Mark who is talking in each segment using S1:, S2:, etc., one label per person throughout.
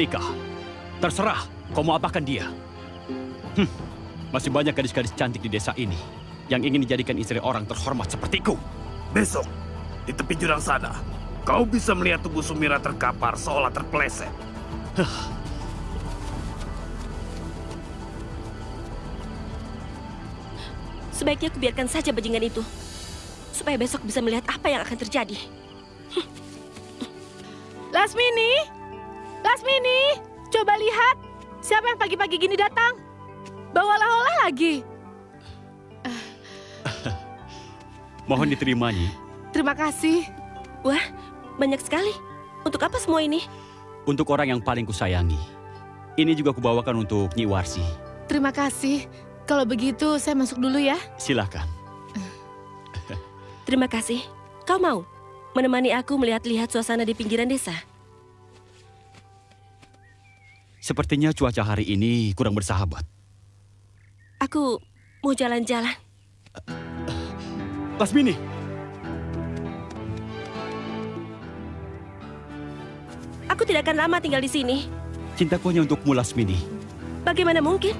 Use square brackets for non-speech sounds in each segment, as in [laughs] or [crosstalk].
S1: Ika, terserah kau mau apakan dia. Hm, masih banyak gadis-gadis cantik di desa ini yang ingin dijadikan istri orang terhormat sepertiku.
S2: Besok, di tepi jurang sana, kau bisa melihat tubuh Sumira terkapar seolah terpeleset.
S3: Sebaiknya aku biarkan saja bajingan itu. Supaya besok bisa melihat apa yang akan terjadi.
S4: Lasmini! Lasmini! Coba lihat, siapa yang pagi-pagi gini datang? Bawalah olah lagi. [laughs]
S1: Mohon diterima, Nyi.
S4: Terima kasih.
S3: Wah, banyak sekali. Untuk apa semua ini?
S1: Untuk orang yang paling kusayangi. Ini juga kubawakan untuk Nyi Warsi.
S4: Terima kasih. Kalau begitu, saya masuk dulu ya.
S1: Silakan.
S3: Terima kasih. Kau mau menemani aku melihat-lihat suasana di pinggiran desa?
S1: Sepertinya cuaca hari ini kurang bersahabat.
S3: Aku mau jalan-jalan.
S1: Lasmini,
S3: Aku tidak akan lama tinggal di sini.
S1: cintaku hanya untukmu, Lasmini.
S3: Bagaimana mungkin?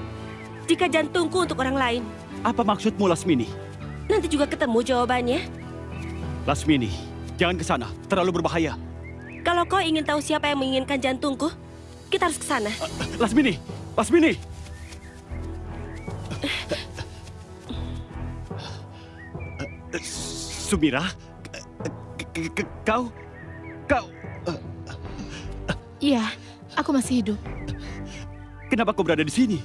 S3: Jika jantungku untuk orang lain,
S1: Apa maksudmu, Lasmini?
S3: nanti juga ketemu jawabannya.
S1: Lasmini, jangan ke sana. Terlalu berbahaya.
S3: Kalau kau ingin tahu siapa yang menginginkan jantungku, kita harus ke sana.
S1: Lasmini, Lasmini. Sumira, kau, kau,
S4: Iya, aku masih hidup.
S1: kenapa kau berada di sini?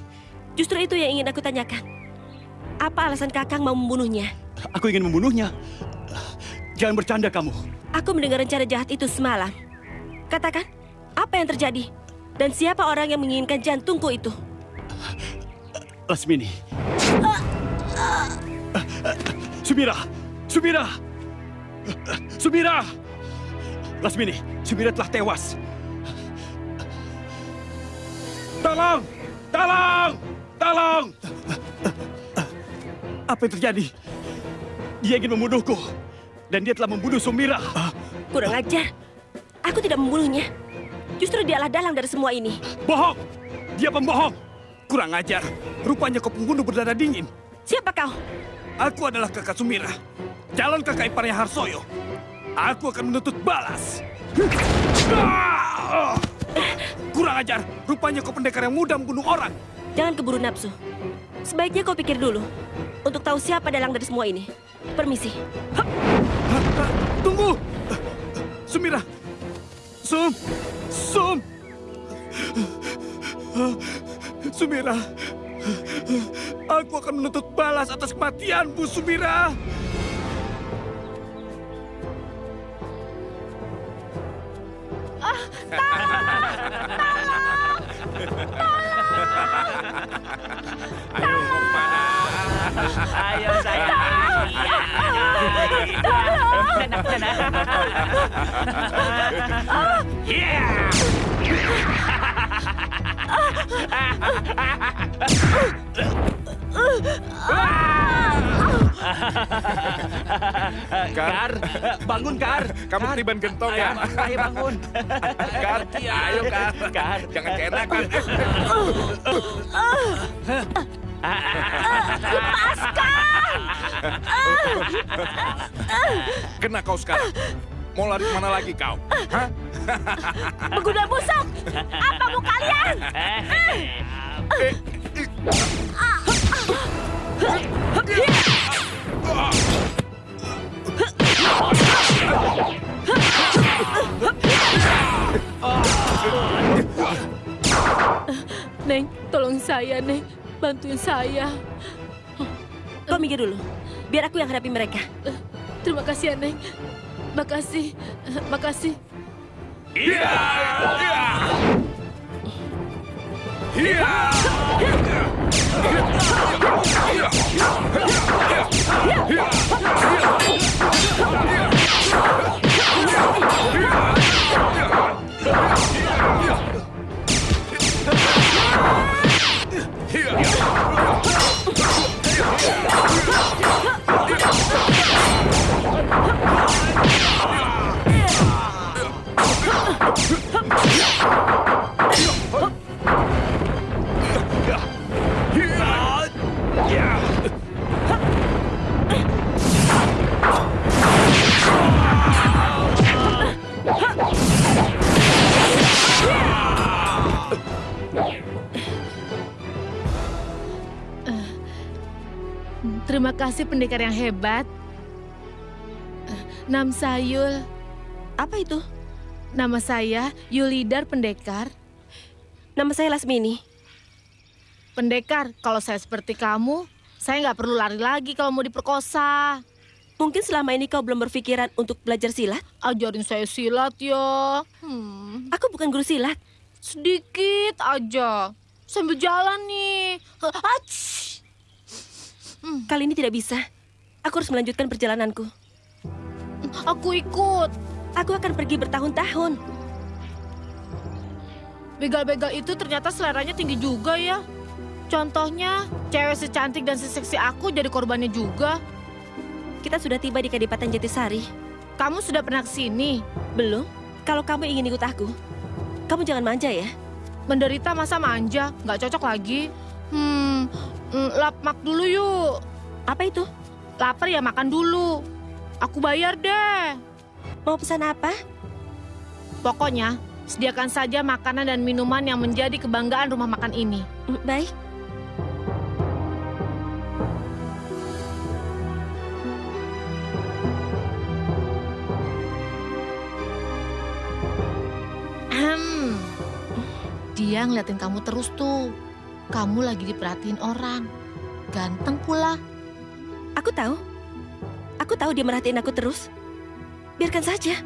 S3: Justru itu yang ingin aku tanyakan. Apa alasan Kakang mau membunuhnya?
S1: Aku ingin membunuhnya. Jangan bercanda kamu.
S3: Aku mendengar rencana jahat itu semalam. Katakan, apa yang terjadi? Dan siapa orang yang menginginkan jantungku itu?
S1: Lasmini. Sumira, Sumira, Sumira. Lasmini, Sumira telah tewas. Tolong, tolong, tolong. Apa yang terjadi? Dia ingin membunuhku. Dan dia telah membunuh Sumira.
S3: Kurang ajar. Aku tidak membunuhnya. Justru dialah dalang dari semua ini.
S1: Bohong! Dia pembohong! Kurang ajar. Rupanya kau pembunuh berdarah dingin.
S3: Siapa kau?
S2: Aku adalah kakak Sumira, calon kakak iparnya Harsoyo. Aku akan menuntut balas. Kurang ajar, rupanya kau pendekar yang mudah membunuh orang.
S3: Jangan keburu nafsu. Sebaiknya kau pikir dulu. Untuk tahu siapa dalang dari semua ini. Permisi.
S2: Tunggu! Sumira! Sum! Sum! Sumira! Aku akan menuntut balas atas kematianmu, Sumira!
S5: Ayo saya. Kar, bangun Kar.
S6: Kamu ketiban gentong ya?
S5: Ayo bangun.
S6: Kar, ayo Kar.
S5: Kar.
S6: Jangan keenakan. Kena kau sekarang. Mau lari ke mana lagi kau? Hah?
S3: Pengguna busuk! Apa mau kalian?
S4: Neng, tolong saya, Neng. Bantuin saya.
S3: Kau minggir dulu. Biar aku yang hadapi mereka.
S4: Terima kasih Neng. Makasih. Makasih.
S6: Iya! Iya! Iya!
S4: Terima kasih pendekar yang hebat. Nam Sayul.
S3: Apa itu?
S4: Nama saya Yulidar Pendekar.
S3: Nama saya Lasmini.
S4: Pendekar, kalau saya seperti kamu, saya nggak perlu lari lagi kalau mau diperkosa.
S3: Mungkin selama ini kau belum berpikiran untuk belajar silat?
S4: Ajarin saya silat ya. Hmm,
S3: Aku bukan guru silat.
S4: sedikit aja. Sambil jalan nih. Ach!
S3: Kali ini tidak bisa. Aku harus melanjutkan perjalananku.
S4: Aku ikut.
S3: Aku akan pergi bertahun-tahun.
S4: Begal-begal itu ternyata seleranya tinggi juga ya. Contohnya, cewek secantik dan seseksi aku jadi korbannya juga.
S3: Kita sudah tiba di Kadipaten Jatisari.
S4: Kamu sudah pernah ke sini?
S3: Belum? Kalau kamu ingin ikut aku, kamu jangan manja ya.
S4: Menderita masa manja, nggak cocok lagi. Hmm, mm, lap mak dulu yuk.
S3: Apa itu?
S4: Lapar ya makan dulu. Aku bayar deh.
S3: Mau pesan apa?
S4: Pokoknya, sediakan saja makanan dan minuman yang menjadi kebanggaan rumah makan ini.
S3: Mm, Baik.
S4: Dia ngeliatin kamu terus tuh. Kamu lagi diperhatiin orang. Ganteng pula.
S3: Aku tahu. Aku tahu dia merhatiin aku terus. Biarkan saja.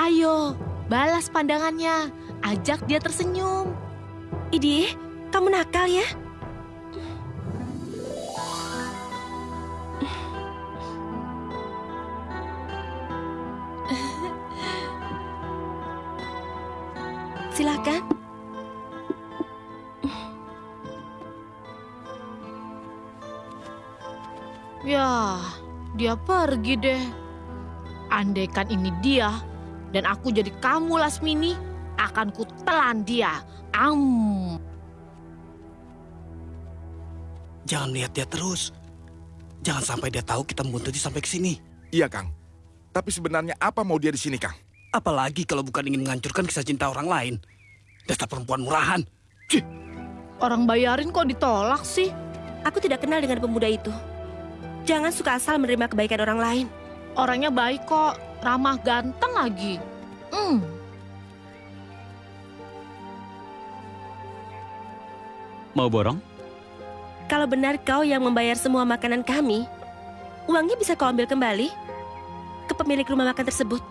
S4: Ayo, balas pandangannya. Ajak dia tersenyum.
S3: Idie, kamu nakal ya? [laughs] Silakan.
S4: Ya, dia pergi deh. Andaikan ini dia dan aku jadi kamu Lasmini, akan kutelan dia. Am.
S7: Jangan lihat dia terus. Jangan sampai dia tahu kita membuntuti sampai ke sini.
S6: Iya, Kang. Tapi sebenarnya apa mau dia di sini, Kang?
S7: Apalagi kalau bukan ingin menghancurkan kisah cinta orang lain. Dasar perempuan murahan. Cih,
S4: Orang bayarin kok ditolak sih?
S3: Aku tidak kenal dengan pemuda itu. Jangan suka asal menerima kebaikan orang lain.
S4: Orangnya baik kok, ramah ganteng lagi. Hmm.
S1: Mau borong?
S3: Kalau benar kau yang membayar semua makanan kami, uangnya bisa kau ambil kembali ke pemilik rumah makan tersebut.